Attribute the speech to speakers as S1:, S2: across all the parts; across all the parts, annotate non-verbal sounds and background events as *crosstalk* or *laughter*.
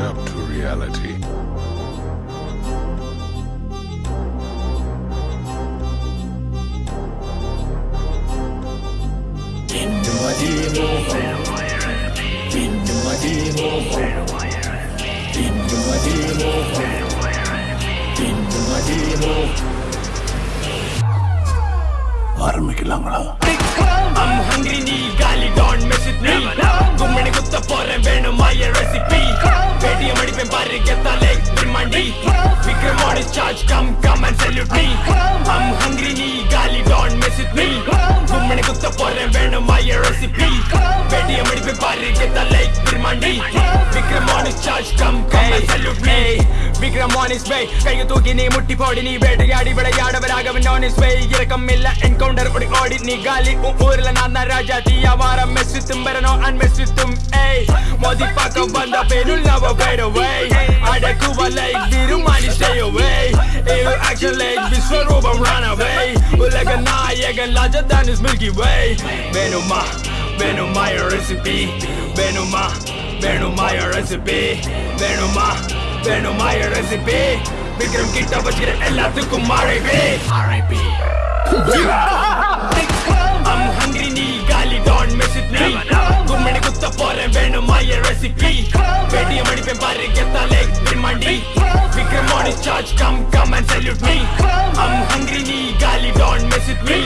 S1: wake up to reality.
S2: ஆரம்பிக்கலாங்களா
S3: બે બરગેતા લેઈ ત મંડી ફિક્ર મોની ચાર્જ કમ કમ એસેલ્યુટ મી હું હંગરી ની ગાળી ડોન્ટ મેસિત ની હું મેને કક સ પર વેણ માય રેસિપી વેણ એમડી પરગેતા લેઈ ત મંડી ફિક્ર મોની ચાર્જ કમ કમ એસેલ્યુટ મી બિગ મોનીસ બે કે તો કિની મુઠી પડી ની બેટ ગાડી વળે આડા વરાગવ નોન સ્વેઈ ગરકમિલ્લા એન્કાઉન્ટર ઓડી ઓડી ની ગાળી ઓરલા નાન રાજા દિયા વારા મેસિત મરેનો out of band up, it'll never fade away I the Cuba like Biru money stay away If you action like Vishwarubam run away Ulaga Nayagan larger than his Milky Way Venuma, Venuma your recipe Venuma, Venuma your recipe Venuma, Venuma recipe Vikram Kitta Vajira Ella Tukum R.I.P. R.I.P. *laughs* Recipe வெடியம் அடிப்பேன் பாரு கெத்தா லேக் பிரம்மாண்டி Vikram on is charge come come and salute me I'm hungry நீ காலி Don message me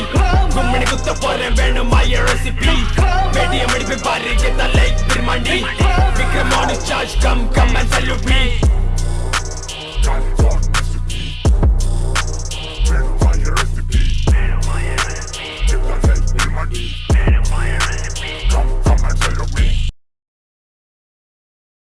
S3: கும்மனை குத்த போறேன் வேணுமா recipe